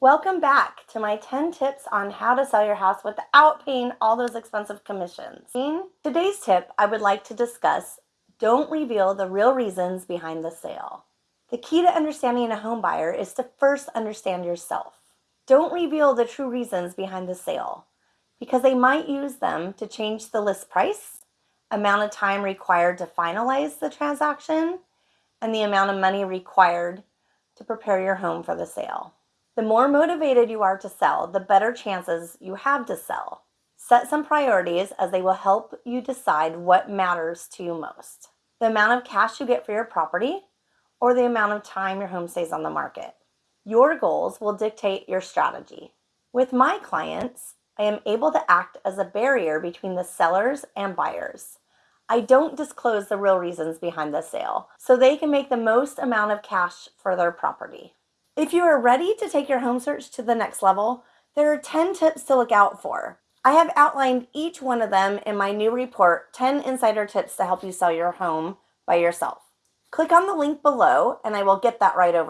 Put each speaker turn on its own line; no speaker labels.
Welcome back to my 10 tips on how to sell your house without paying all those expensive commissions. In today's tip, I would like to discuss don't reveal the real reasons behind the sale. The key to understanding a home buyer is to first understand yourself. Don't reveal the true reasons behind the sale because they might use them to change the list price, amount of time required to finalize the transaction, and the amount of money required to prepare your home for the sale. The more motivated you are to sell, the better chances you have to sell. Set some priorities as they will help you decide what matters to you most. The amount of cash you get for your property or the amount of time your home stays on the market. Your goals will dictate your strategy. With my clients, I am able to act as a barrier between the sellers and buyers. I don't disclose the real reasons behind the sale, so they can make the most amount of cash for their property. If you are ready to take your home search to the next level, there are 10 tips to look out for. I have outlined each one of them in my new report 10 Insider Tips to Help You Sell Your Home by Yourself. Click on the link below and I will get that right over